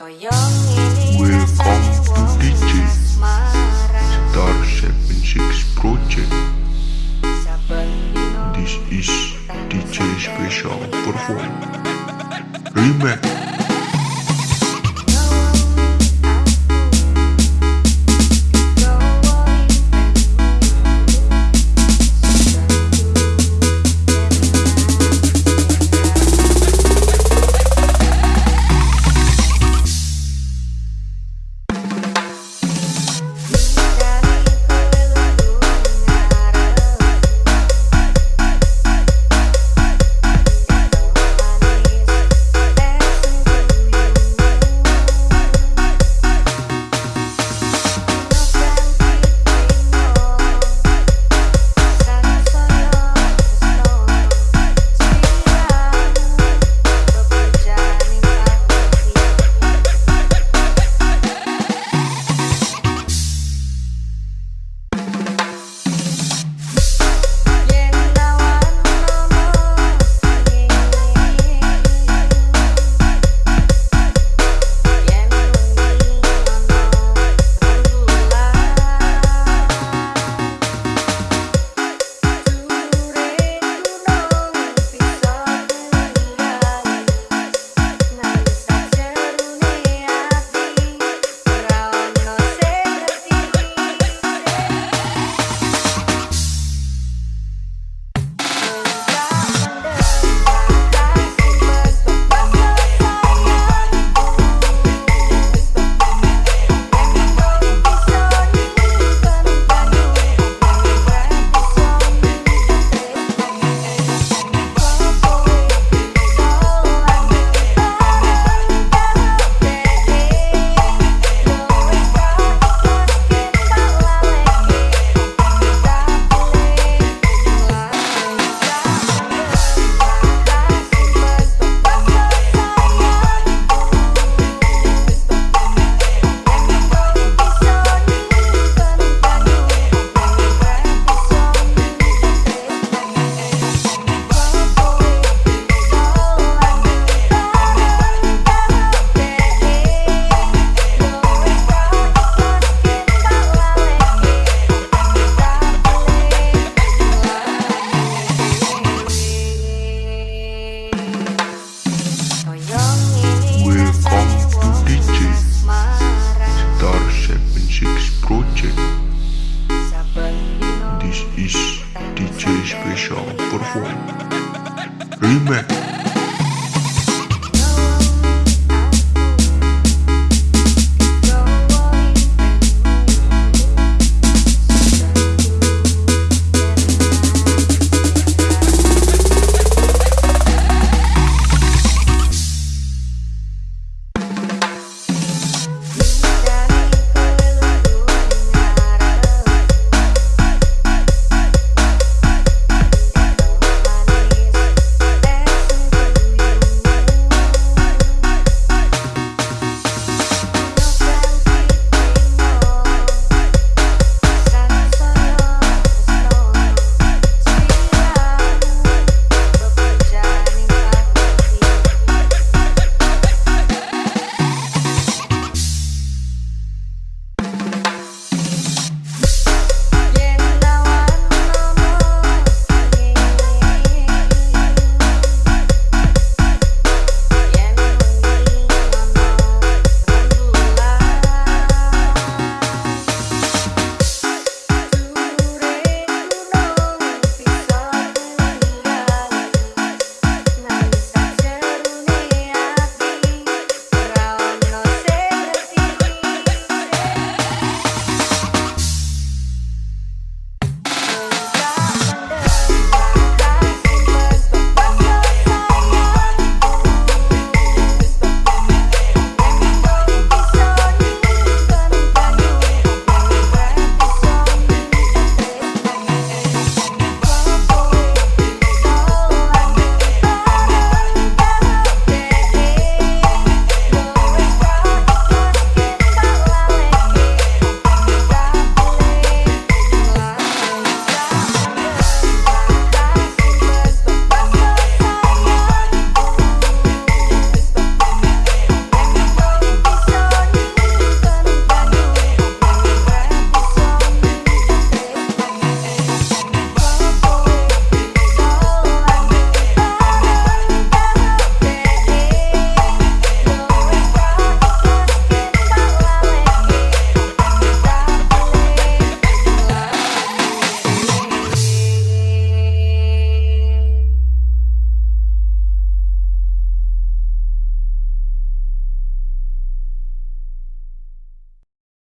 Welcome to DJ Star 76 Project This is DJ Special Perform Remix.